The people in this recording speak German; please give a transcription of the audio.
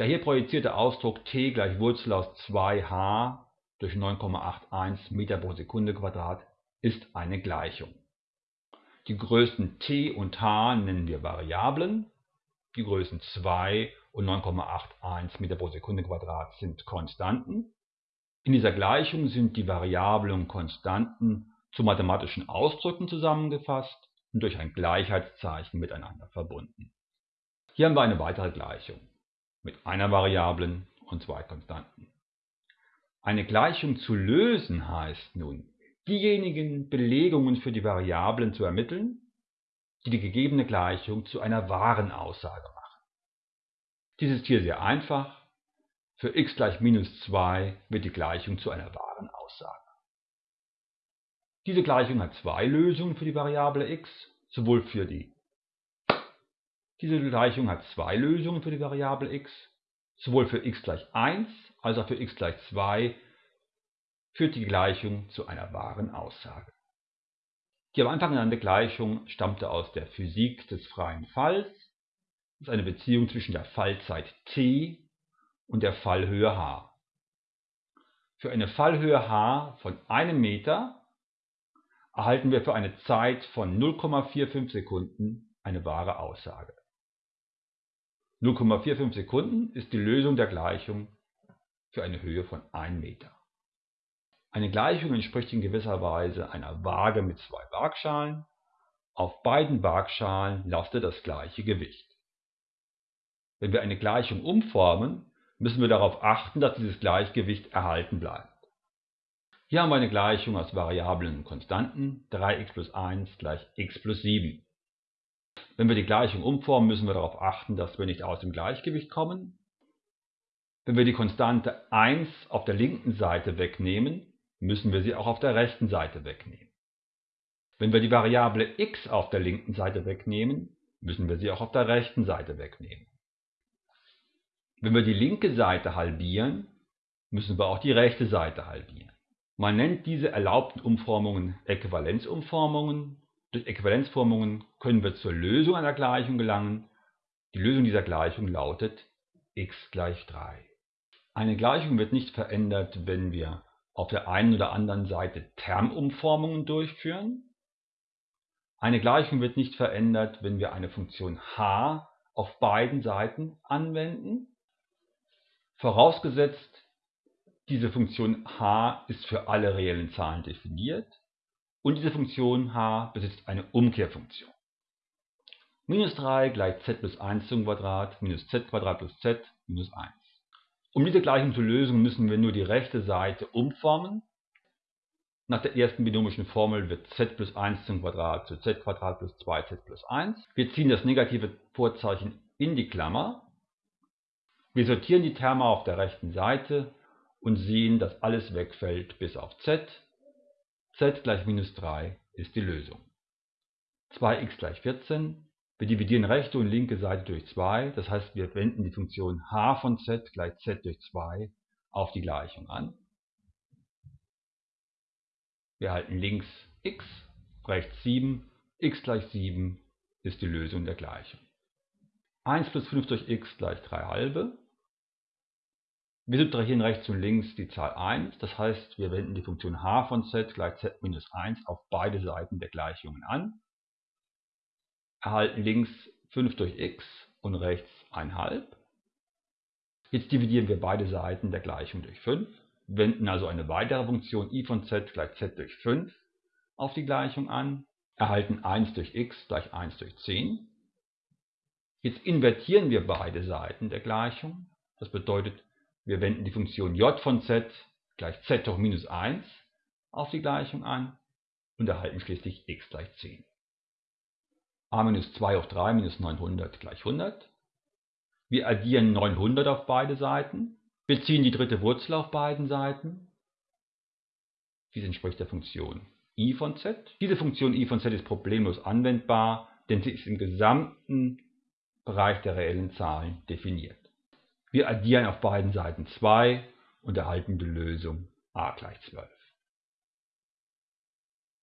Der hier projizierte Ausdruck t gleich Wurzel aus 2h durch 9,81 Meter pro Sekunde Quadrat ist eine Gleichung. Die Größen t und h nennen wir Variablen, die Größen 2 und 9,81 Meter pro Sekunde Quadrat sind Konstanten. In dieser Gleichung sind die Variablen und Konstanten zu mathematischen Ausdrücken zusammengefasst und durch ein Gleichheitszeichen miteinander verbunden. Hier haben wir eine weitere Gleichung mit einer Variablen und zwei Konstanten. Eine Gleichung zu lösen heißt nun, diejenigen Belegungen für die Variablen zu ermitteln, die die gegebene Gleichung zu einer wahren Aussage machen. Dies ist hier sehr einfach. Für x gleich minus 2 wird die Gleichung zu einer wahren Aussage. Diese Gleichung hat zwei Lösungen für die Variable x, sowohl für die diese Gleichung hat zwei Lösungen für die Variable x. Sowohl für x gleich 1 als auch für x gleich 2 führt die Gleichung zu einer wahren Aussage. Die am Anfang genannte Gleichung stammte aus der Physik des freien Falls. Ist eine Beziehung zwischen der Fallzeit t und der Fallhöhe h. Für eine Fallhöhe h von einem Meter erhalten wir für eine Zeit von 0,45 Sekunden eine wahre Aussage. 0,45 Sekunden ist die Lösung der Gleichung für eine Höhe von 1 Meter. Eine Gleichung entspricht in gewisser Weise einer Waage mit zwei Waagschalen. Auf beiden Waagschalen lastet das gleiche Gewicht. Wenn wir eine Gleichung umformen, müssen wir darauf achten, dass dieses Gleichgewicht erhalten bleibt. Hier haben wir eine Gleichung aus Variablen und Konstanten, 3x plus 1 gleich x plus 7. Wenn wir die Gleichung umformen, müssen wir darauf achten, dass wir nicht aus dem Gleichgewicht kommen. Wenn wir die Konstante 1 auf der linken Seite wegnehmen, müssen wir sie auch auf der rechten Seite wegnehmen. Wenn wir die Variable x auf der linken Seite wegnehmen, müssen wir sie auch auf der rechten Seite wegnehmen. Wenn wir die linke Seite halbieren, müssen wir auch die rechte Seite halbieren. Man nennt diese erlaubten Umformungen Äquivalenzumformungen durch Äquivalenzformungen können wir zur Lösung einer Gleichung gelangen. Die Lösung dieser Gleichung lautet x gleich 3. Eine Gleichung wird nicht verändert, wenn wir auf der einen oder anderen Seite Termumformungen durchführen. Eine Gleichung wird nicht verändert, wenn wir eine Funktion h auf beiden Seiten anwenden. Vorausgesetzt, diese Funktion h ist für alle reellen Zahlen definiert und diese Funktion h besitzt eine Umkehrfunktion. Minus 3 gleich z plus 1 zum Quadrat minus z Quadrat plus z minus 1. Um diese Gleichung zu lösen, müssen wir nur die rechte Seite umformen. Nach der ersten binomischen Formel wird z plus 1 zum Quadrat zu z Quadrat plus 2z plus 1. Wir ziehen das negative Vorzeichen in die Klammer. Wir sortieren die Terme auf der rechten Seite und sehen, dass alles wegfällt bis auf z z gleich minus 3 ist die Lösung. 2x gleich 14. Wir dividieren rechte und linke Seite durch 2, das heißt wir wenden die Funktion h von z gleich z durch 2 auf die Gleichung an. Wir halten links x, rechts 7, x gleich 7 ist die Lösung der Gleichung. 1 plus 5 durch x gleich 3 halbe. Wir subtrahieren rechts und links die Zahl 1, das heißt, wir wenden die Funktion h von z gleich z minus 1 auf beide Seiten der Gleichungen an, erhalten links 5 durch x und rechts 1,5. Jetzt dividieren wir beide Seiten der Gleichung durch 5, wenden also eine weitere Funktion i von z gleich z durch 5 auf die Gleichung an, erhalten 1 durch x gleich 1 durch 10. Jetzt invertieren wir beide Seiten der Gleichung, das bedeutet, wir wenden die Funktion j von z gleich z hoch minus 1 auf die Gleichung an und erhalten schließlich x gleich 10. a minus 2 hoch 3 minus 900 gleich 100. Wir addieren 900 auf beide Seiten. Wir ziehen die dritte Wurzel auf beiden Seiten. Dies entspricht der Funktion i von z. Diese Funktion i von z ist problemlos anwendbar, denn sie ist im gesamten Bereich der reellen Zahlen definiert. Wir addieren auf beiden Seiten 2 und erhalten die Lösung a gleich 12.